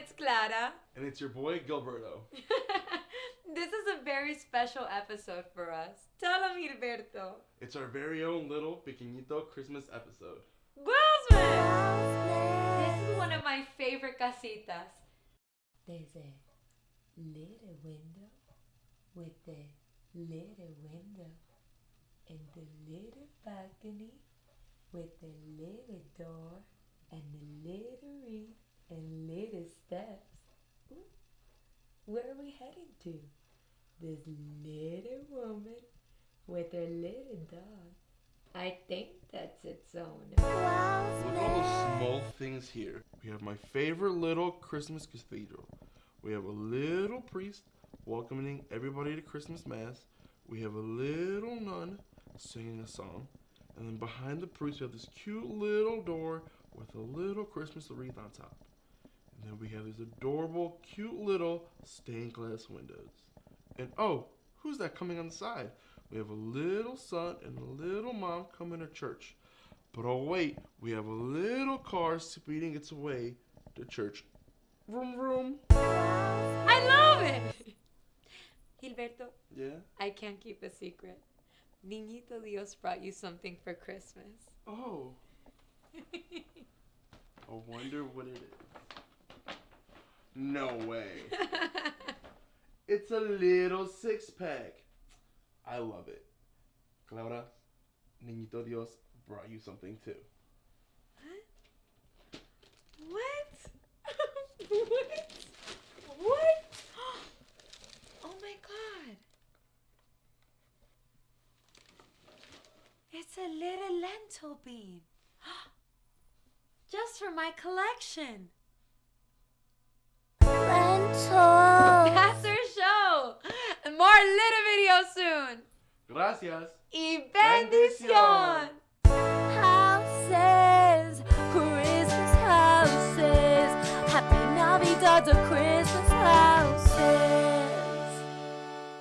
it's Clara. And it's your boy Gilberto. this is a very special episode for us. Tell them, Gilberto. It's our very own little pequeñito Christmas episode. Wellsman! This is one of my favorite casitas. There's a little window with a little window and the little balcony with a little door and a little wreath and little steps. Ooh, where are we heading to? This little woman with her little dog. I think that's its owner. Look at all those small things here. We have my favorite little Christmas cathedral. We have a little priest welcoming everybody to Christmas Mass. We have a little nun singing a song. And then behind the priest, we have this cute little door with a little Christmas wreath on top. And then we have these adorable, cute little stained glass windows. And oh, who's that coming on the side? We have a little son and a little mom coming to church. But oh wait, we have a little car speeding its way to church. Vroom vroom. I love it! Gilberto, Yeah? I can't keep a secret. Niñito Dios brought you something for Christmas. Oh. I wonder what it is. No way. It's a little six pack. I love it. Clara, Niñito Dios brought you something too. What? what? What? Oh my god. It's a little lentil bean. Just for my collection. Gracias. Y bendición. Houses, Christmas houses. Happy Navidad, Christmas house.